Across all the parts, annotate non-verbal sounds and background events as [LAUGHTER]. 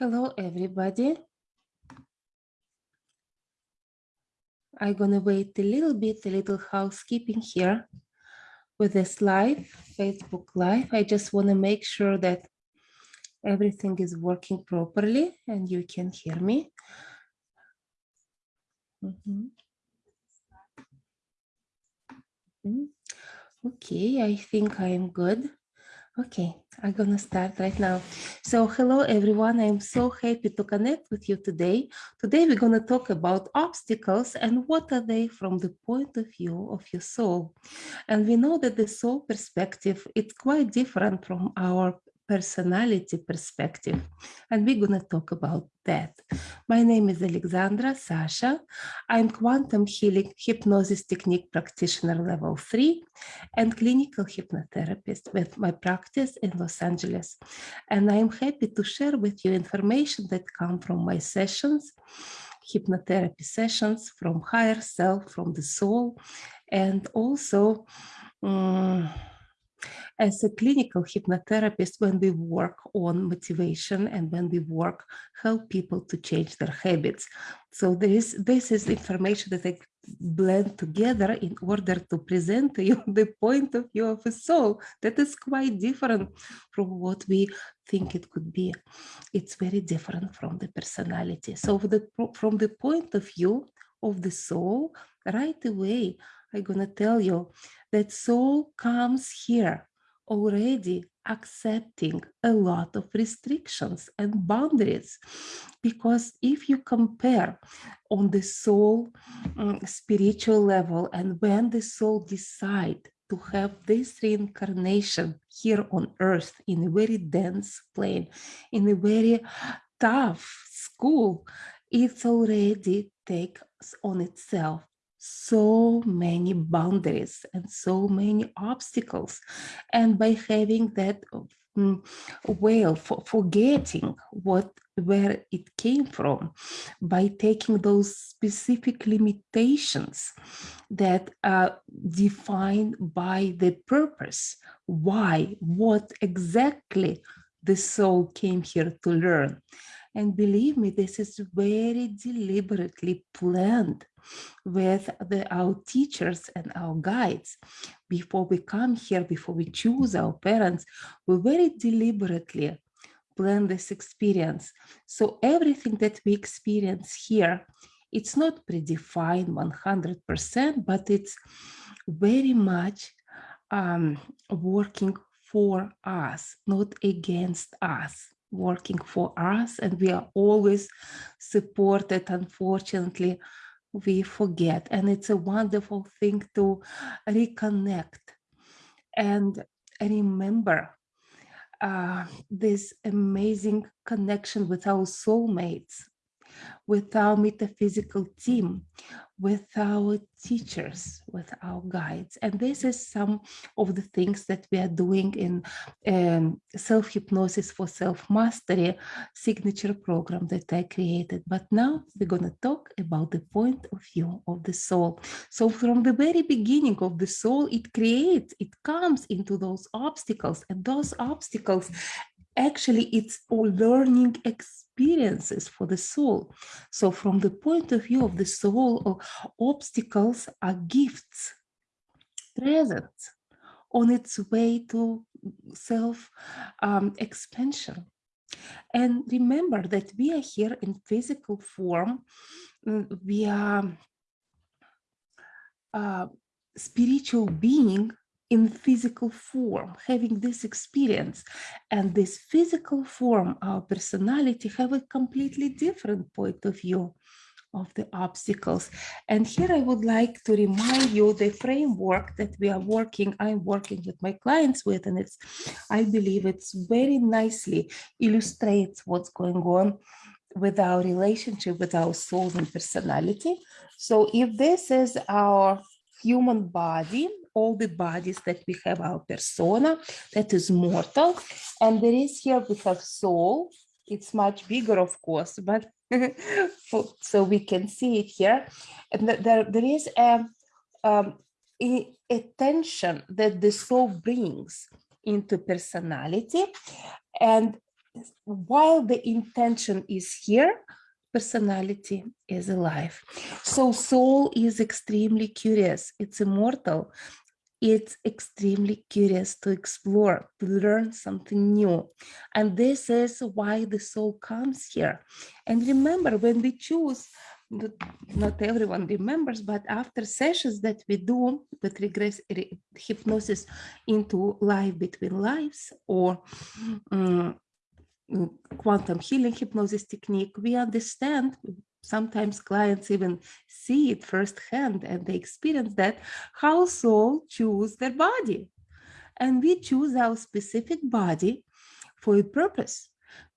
Hello, everybody. I'm gonna wait a little bit, a little housekeeping here with this live, Facebook Live. I just wanna make sure that everything is working properly and you can hear me. Mhm. Mhm. Okay, I think I am good. Okay, I'm gonna start right now. So hello everyone, I'm so happy to connect with you today. Today we're gonna talk about obstacles and what are they from the point of view of your soul. And we know that the soul perspective, it's quite different from our personality perspective. And we're going to talk about that. My name is Alexandra Sasha. I'm quantum healing hypnosis technique practitioner level three and clinical hypnotherapist with my practice in Los Angeles. And I'm happy to share with you information that come from my sessions, hypnotherapy sessions from higher self, from the soul, and also um, as a clinical hypnotherapist when we work on motivation and when we work help people to change their habits. So there is this is information that i blend together in order to present to you [LAUGHS] the point of view of a soul. That is quite different from what we think it could be. It's very different from the personality. So the, from the point of view of the soul right away i'm to tell you that soul comes here already accepting a lot of restrictions and boundaries. Because if you compare on the soul um, spiritual level and when the soul decide to have this reincarnation here on earth in a very dense plane in a very tough school it's already takes on itself so many boundaries and so many obstacles. And by having that um, way of forgetting what where it came from, by taking those specific limitations that are defined by the purpose, why, what exactly the soul came here to learn. And believe me, this is very deliberately planned with the, our teachers and our guides. Before we come here, before we choose our parents, we very deliberately plan this experience. So everything that we experience here, it's not predefined 100%, but it's very much um, working for us, not against us working for us and we are always supported unfortunately we forget. And it's a wonderful thing to reconnect and remember uh, this amazing connection with our soulmates with our metaphysical team, with our teachers, with our guides. And this is some of the things that we are doing in um, self-hypnosis for self-mastery signature program that I created. But now we're going to talk about the point of view of the soul. So from the very beginning of the soul, it creates, it comes into those obstacles and those obstacles actually it's all learning experiences for the soul. So from the point of view of the soul, obstacles are gifts, presents on its way to self-expansion. Um, and remember that we are here in physical form. Mm, we are uh, spiritual being in physical form, having this experience. And this physical form, our personality, have a completely different point of view of the obstacles. And here I would like to remind you the framework that we are working, I'm working with my clients with, and it's, I believe it's very nicely illustrates what's going on with our relationship with our soul and personality. So if this is our human body, all the bodies that we have our persona that is mortal and there is here we have soul it's much bigger of course but [LAUGHS] so we can see it here and there, there is a, um, a, tension that the soul brings into personality and while the intention is here, personality is alive. So soul is extremely curious. It's immortal. It's extremely curious to explore, to learn something new. And this is why the soul comes here. And remember, when we choose, not everyone remembers, but after sessions that we do with regress hypnosis into life between lives or um, quantum healing hypnosis technique, we understand, sometimes clients even see it firsthand and they experience that, how soul choose their body. And we choose our specific body for a purpose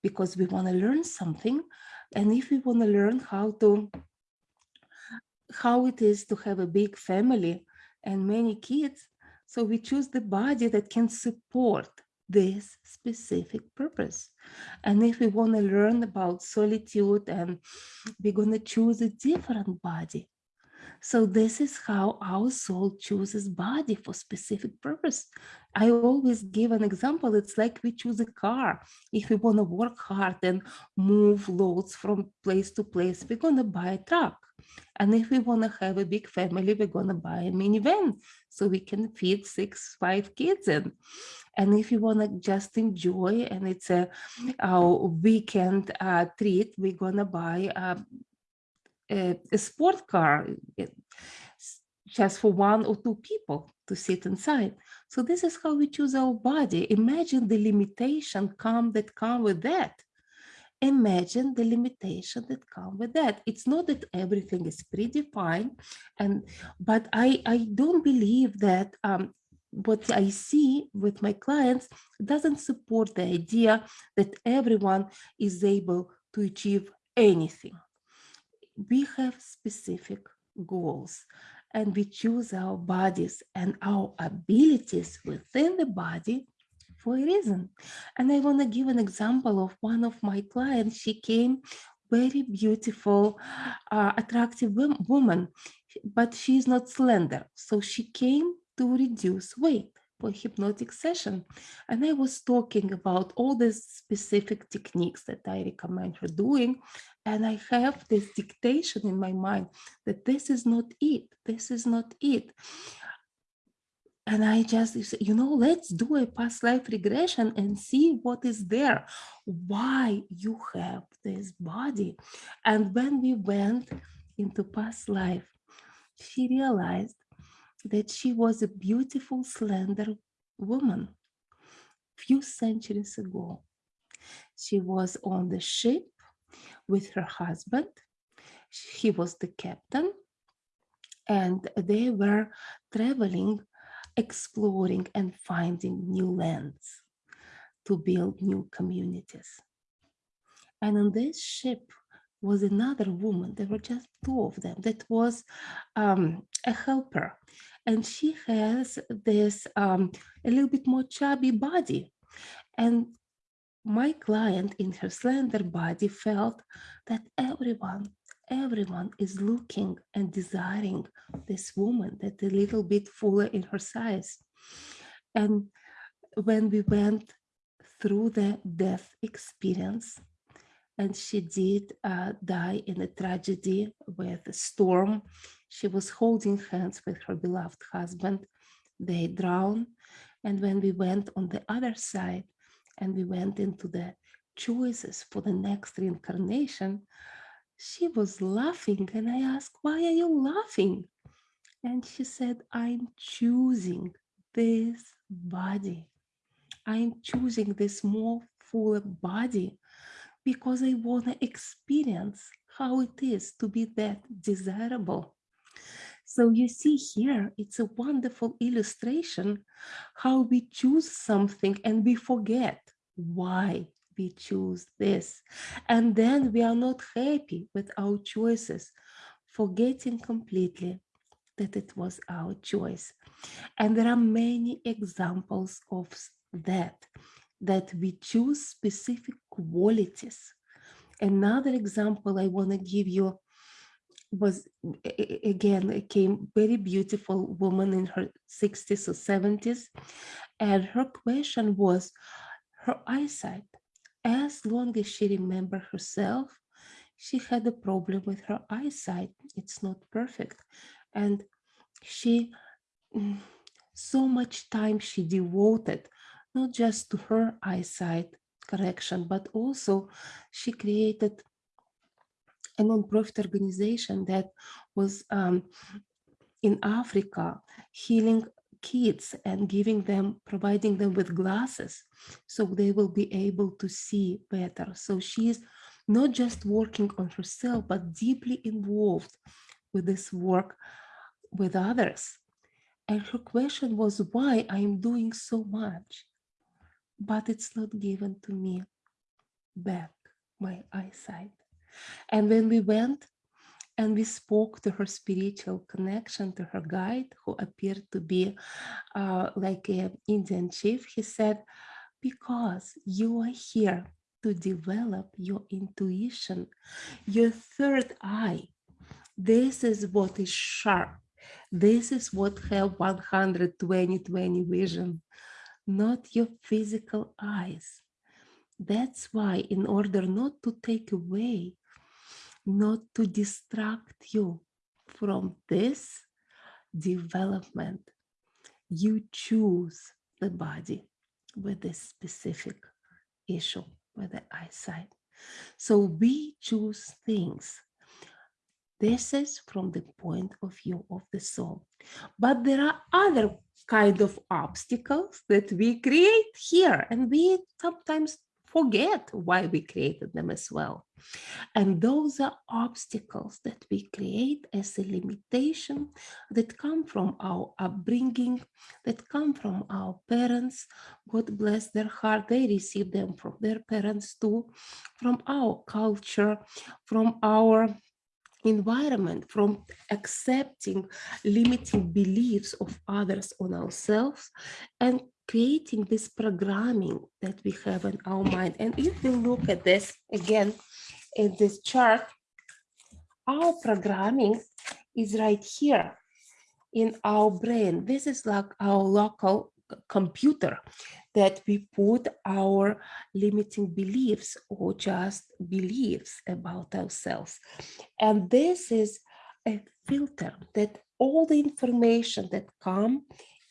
because we want to learn something. And if we want to learn how to, how it is to have a big family and many kids, so we choose the body that can support this specific purpose. And if we want to learn about solitude and we're going to choose a different body. So this is how our soul chooses body for specific purpose. I always give an example. It's like we choose a car. If we want to work hard and move loads from place to place, we're going to buy a truck. And if we want to have a big family, we're going to buy a minivan so we can feed six, five kids in. And if you want to just enjoy and it's a, a weekend uh, treat, we're going to buy a, a, a sport car just for one or two people to sit inside. So this is how we choose our body. Imagine the limitation come that come with that. Imagine the limitation that come with that. It's not that everything is predefined, and but I I don't believe that um, what I see with my clients doesn't support the idea that everyone is able to achieve anything. We have specific goals and we choose our bodies and our abilities within the body for a reason. And I want to give an example of one of my clients. She came very beautiful, uh, attractive woman, but she's not slender. So she came to reduce weight for hypnotic session. And I was talking about all the specific techniques that I recommend her doing. And I have this dictation in my mind that this is not it. This is not it. And I just, you know, let's do a past life regression and see what is there, why you have this body. And when we went into past life, she realized that she was a beautiful, slender woman few centuries ago. She was on the ship with her husband. He was the captain and they were traveling, exploring and finding new lands to build new communities. And on this ship was another woman. There were just two of them. That was um, a helper and she has this um, a little bit more chubby body. And my client in her slender body felt that everyone, everyone is looking and desiring this woman that a little bit fuller in her size. And when we went through the death experience, and she did uh, die in a tragedy with a storm she was holding hands with her beloved husband. They drowned. And when we went on the other side and we went into the choices for the next reincarnation, she was laughing. And I asked, why are you laughing? And she said, I'm choosing this body. I'm choosing this more fuller body because I want to experience how it is to be that desirable. So you see here, it's a wonderful illustration how we choose something and we forget why we choose this. And then we are not happy with our choices, forgetting completely that it was our choice. And there are many examples of that, that we choose specific qualities. Another example I want to give you was again came very beautiful woman in her 60s or 70s and her question was her eyesight as long as she remembered herself, she had a problem with her eyesight. It's not perfect. And she, mm, so much time she devoted, not just to her eyesight correction, but also she created a non-profit organization that was um, in Africa healing kids and giving them, providing them with glasses so they will be able to see better. So she is not just working on herself, but deeply involved with this work with others. And her question was why I'm doing so much, but it's not given to me back, my eyesight. And when we went and we spoke to her spiritual connection to her guide who appeared to be uh, like an Indian chief, he said, because you are here to develop your intuition, your third eye. This is what is sharp. This is what have 120-20 vision, not your physical eyes. That's why in order not to take away not to distract you from this development. You choose the body with this specific issue with the eyesight. So we choose things. This is from the point of view of the soul. But there are other kind of obstacles that we create here and we sometimes forget why we created them as well. And those are obstacles that we create as a limitation that come from our upbringing, that come from our parents. God bless their heart, they receive them from their parents too, from our culture, from our environment from accepting limiting beliefs of others on ourselves and creating this programming that we have in our mind. And if we look at this again in this chart, our programming is right here in our brain. This is like our local computer that we put our limiting beliefs or just beliefs about ourselves. And this is a filter that all the information that come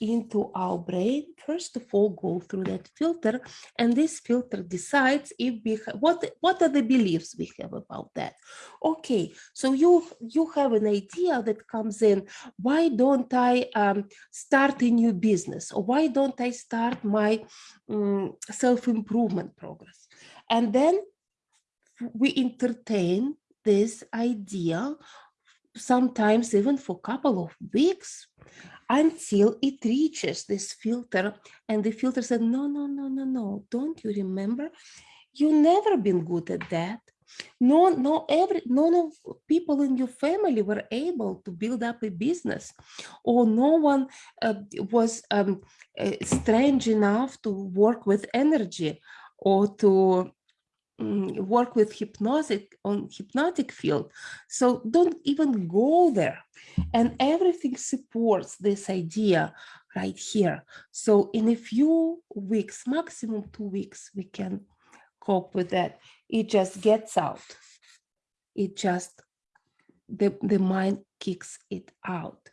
into our brain, first of all, go through that filter, and this filter decides if we what what are the beliefs we have about that. Okay, so you you have an idea that comes in. Why don't I um, start a new business, or why don't I start my um, self improvement progress? And then we entertain this idea sometimes even for a couple of weeks until it reaches this filter and the filter said, no, no, no, no, no, don't you remember? You never been good at that. No, no, every none of people in your family were able to build up a business, or no one uh, was um, uh, strange enough to work with energy or to Work with hypnotic on hypnotic field. So don't even go there. And everything supports this idea right here. So in a few weeks, maximum two weeks, we can cope with that. It just gets out. It just, the, the mind kicks it out.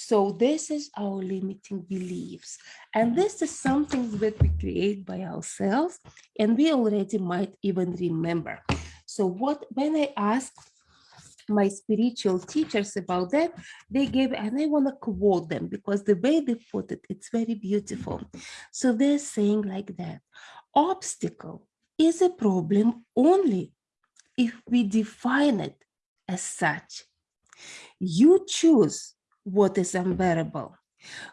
So this is our limiting beliefs. And this is something that we create by ourselves and we already might even remember. So what when I asked my spiritual teachers about that, they gave, and I want to quote them because the way they put it, it's very beautiful. So they're saying like that, obstacle is a problem only if we define it as such. You choose what is unbearable.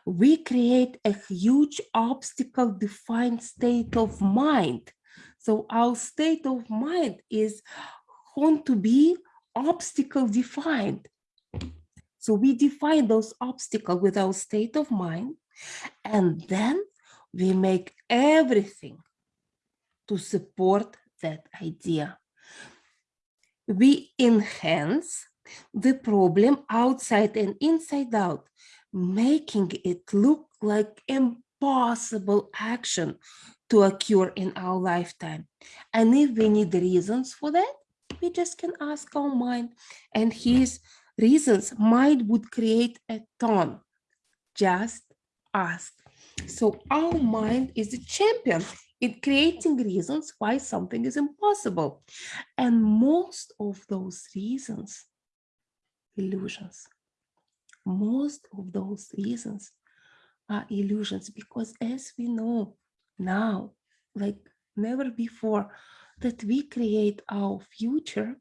We create a huge obstacle defined state of mind. So our state of mind is going to be obstacle defined. So we define those obstacles with our state of mind, and then we make everything to support that idea. We enhance the problem outside and inside out, making it look like impossible action to occur in our lifetime. And if we need reasons for that, we just can ask our mind and his reasons mind would create a ton. Just ask. So our mind is a champion in creating reasons why something is impossible. And most of those reasons, illusions, most of those reasons are illusions because as we know now, like never before, that we create our future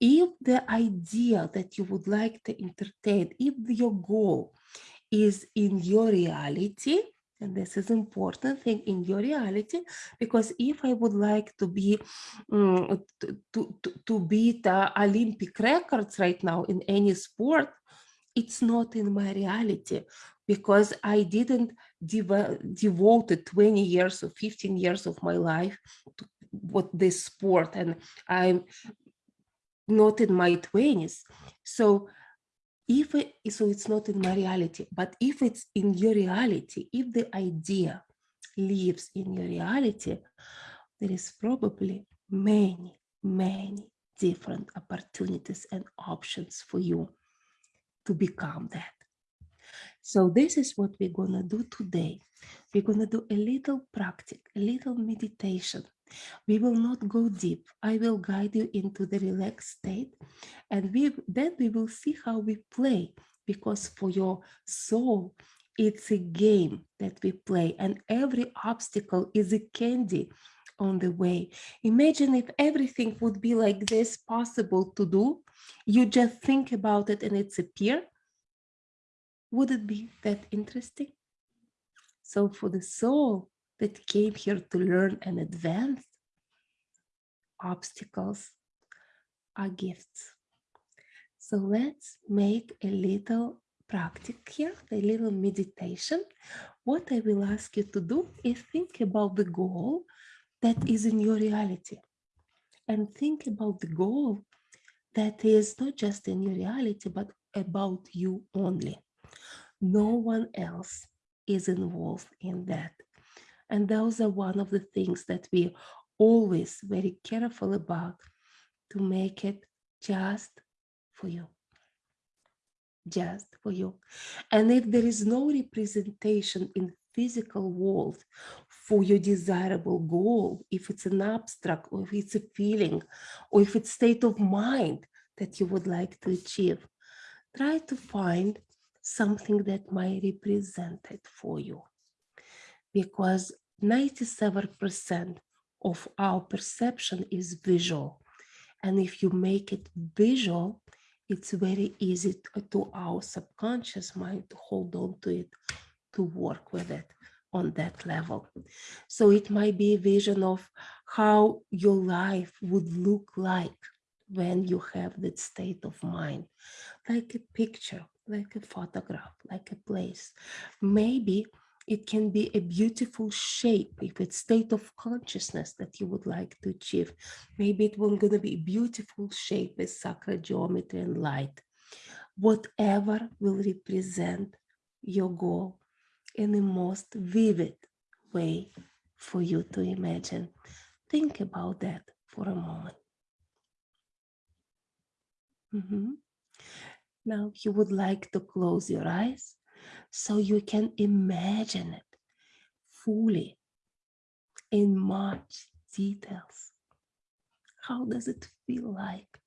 if the idea that you would like to entertain, if your goal is in your reality, and this is important thing in your reality, because if I would like to be um, to, to, to beat uh, Olympic records right now in any sport, it's not in my reality because I didn't dev devote 20 years or 15 years of my life to what this sport and I'm not in my 20s. So if it, so it's not in my reality, but if it's in your reality, if the idea lives in your reality, there is probably many, many different opportunities and options for you to become that. So this is what we're gonna do today. We're gonna do a little practice, a little meditation we will not go deep. I will guide you into the relaxed state and we, then we will see how we play because for your soul, it's a game that we play and every obstacle is a candy on the way. Imagine if everything would be like this possible to do, you just think about it and it's appear. Would it be that interesting? So for the soul, that came here to learn and advance, obstacles are gifts. So let's make a little practice here, a little meditation. What I will ask you to do is think about the goal that is in your reality and think about the goal that is not just in your reality, but about you only. No one else is involved in that. And those are one of the things that we always very careful about to make it just for you. Just for you. And if there is no representation in physical world for your desirable goal, if it's an abstract or if it's a feeling or if it's state of mind that you would like to achieve, try to find something that might represent it for you because 97% of our perception is visual. And if you make it visual, it's very easy to our subconscious mind to hold on to it, to work with it on that level. So it might be a vision of how your life would look like when you have that state of mind, like a picture, like a photograph, like a place. Maybe it can be a beautiful shape if it's state of consciousness that you would like to achieve. Maybe it will gonna be a beautiful shape with sacred geometry and light. Whatever will represent your goal in the most vivid way for you to imagine. Think about that for a moment. Mm -hmm. Now you would like to close your eyes so you can imagine it fully in much details. How does it feel like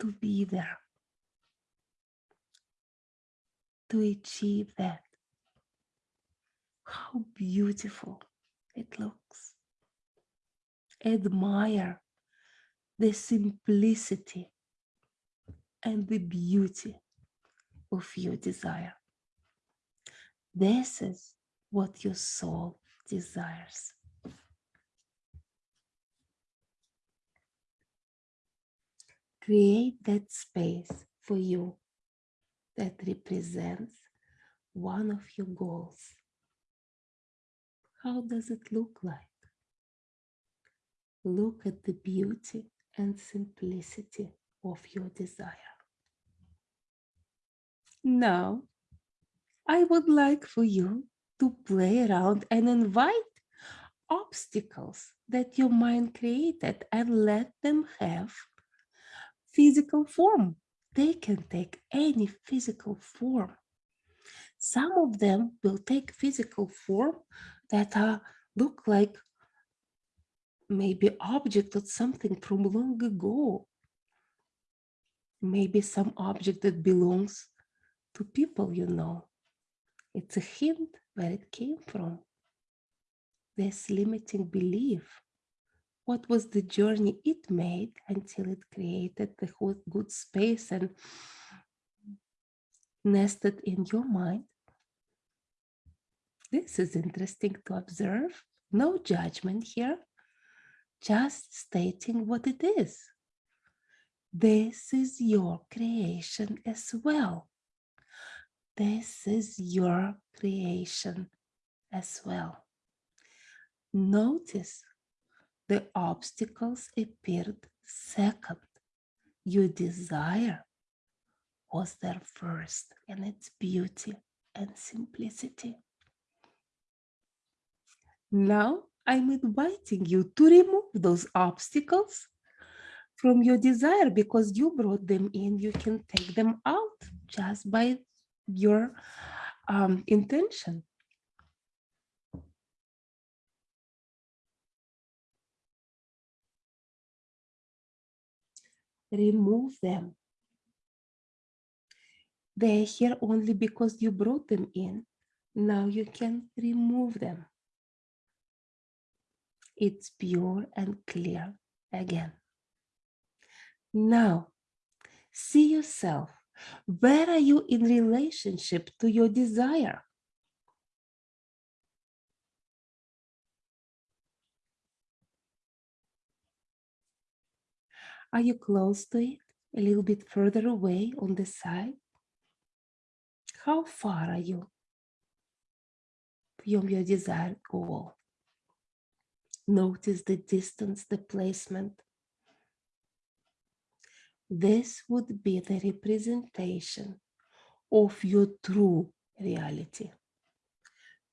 to be there? To achieve that? How beautiful it looks. Admire the simplicity and the beauty of your desire. This is what your soul desires. Create that space for you that represents one of your goals. How does it look like? Look at the beauty and simplicity of your desire. Now, I would like for you to play around and invite obstacles that your mind created and let them have physical form. They can take any physical form. Some of them will take physical form that are look like maybe object or something from long ago. Maybe some object that belongs to people you know. It's a hint where it came from. This limiting belief. What was the journey it made until it created the whole good space and nested in your mind? This is interesting to observe. No judgment here, just stating what it is. This is your creation as well. This is your creation as well. Notice the obstacles appeared second. Your desire was there first in its beauty and simplicity. Now I'm inviting you to remove those obstacles from your desire because you brought them in. You can take them out just by your um, intention. Remove them. They're here only because you brought them in. Now you can remove them. It's pure and clear again. Now, see yourself where are you in relationship to your desire? Are you close to it? A little bit further away on the side? How far are you from your desired goal? Notice the distance, the placement, this would be the representation of your true reality.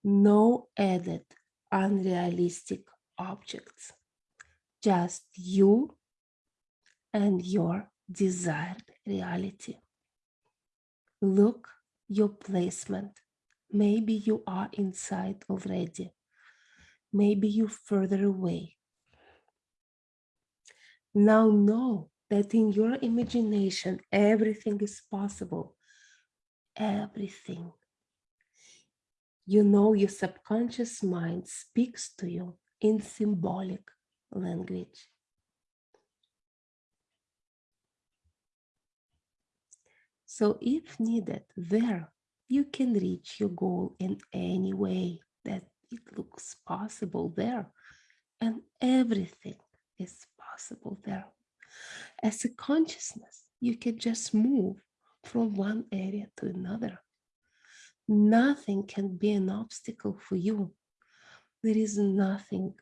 No added unrealistic objects, just you and your desired reality. Look your placement. Maybe you are inside already. Maybe you're further away. Now know that in your imagination, everything is possible. Everything. You know your subconscious mind speaks to you in symbolic language. So if needed, there you can reach your goal in any way that it looks possible there. And everything is possible there as a consciousness, you can just move from one area to another. Nothing can be an obstacle for you. There is nothing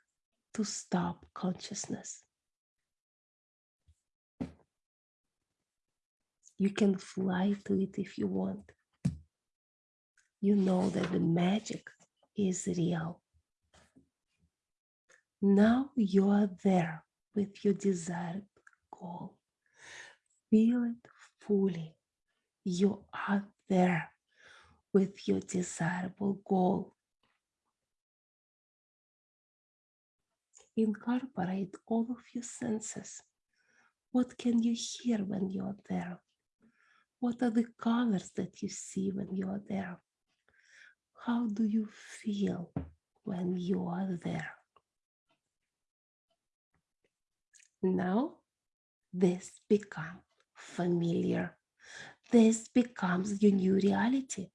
to stop consciousness. You can fly to it if you want. You know that the magic is real. Now you are there with your desired goal. Feel it fully. You are there with your desirable goal. Incorporate all of your senses. What can you hear when you're there? What are the colors that you see when you are there? How do you feel when you are there? Now this becomes familiar. This becomes your new reality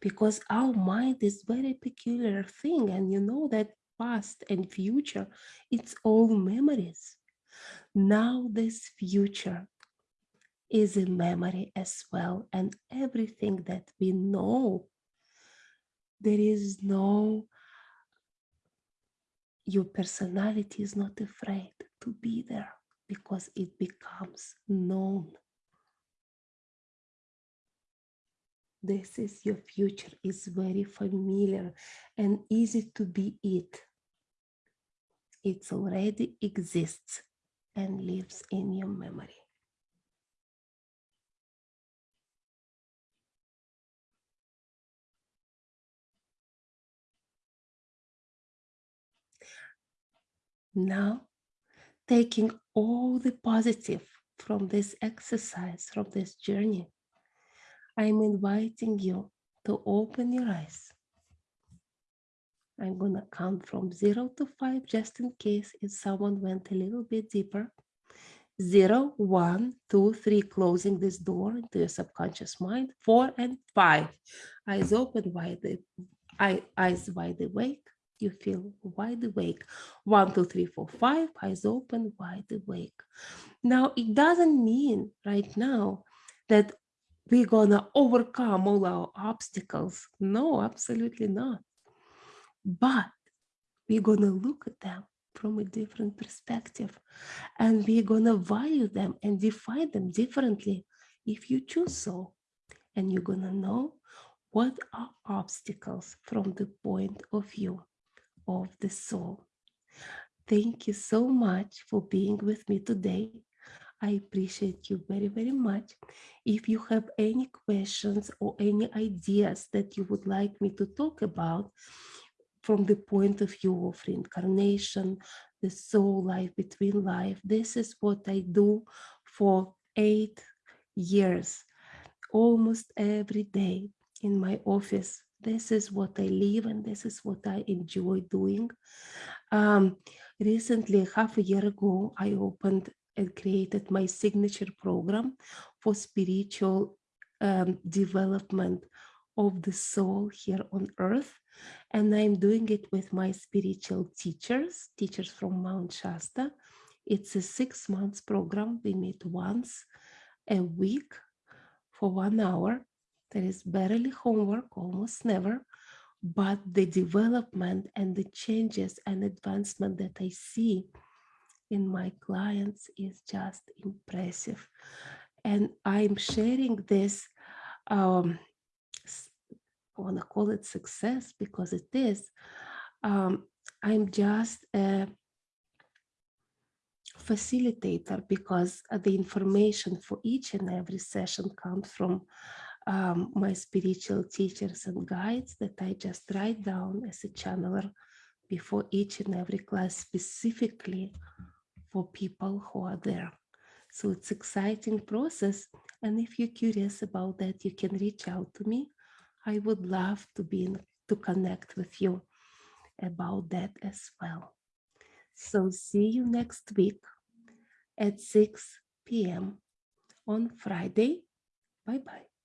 because our mind is very peculiar thing and you know that past and future, it's all memories. Now this future is a memory as well and everything that we know, there is no, your personality is not afraid to be there because it becomes known. This is your future is very familiar and easy to be it. It already exists and lives in your memory. Now, taking all the positive from this exercise, from this journey, I'm inviting you to open your eyes. I'm going to count from zero to five, just in case if someone went a little bit deeper. Zero, one, two, three, closing this door into your subconscious mind. Four and five. Eyes open, wide, eyes wide awake you feel wide awake. One, two, three, four, five, eyes open, wide awake. Now, it doesn't mean right now that we're gonna overcome all our obstacles. No, absolutely not. But we're gonna look at them from a different perspective and we're gonna value them and define them differently if you choose so. And you're gonna know what are obstacles from the point of view of the soul. Thank you so much for being with me today. I appreciate you very, very much. If you have any questions or any ideas that you would like me to talk about from the point of view of reincarnation, the soul life between life, this is what I do for eight years, almost every day in my office this is what I live and this is what I enjoy doing. Um, recently, half a year ago, I opened and created my signature program for spiritual um, development of the soul here on earth. And I'm doing it with my spiritual teachers, teachers from Mount Shasta. It's a six months program. We meet once a week for one hour there is barely homework, almost never, but the development and the changes and advancement that I see in my clients is just impressive. And I'm sharing this, um, I want to call it success because it is. Um, I'm just a facilitator because the information for each and every session comes from um, my spiritual teachers and guides that I just write down as a channeler before each and every class specifically for people who are there. So it's exciting process. And if you're curious about that, you can reach out to me. I would love to be in, to connect with you about that as well. So see you next week at 6 p.m. on Friday. Bye-bye.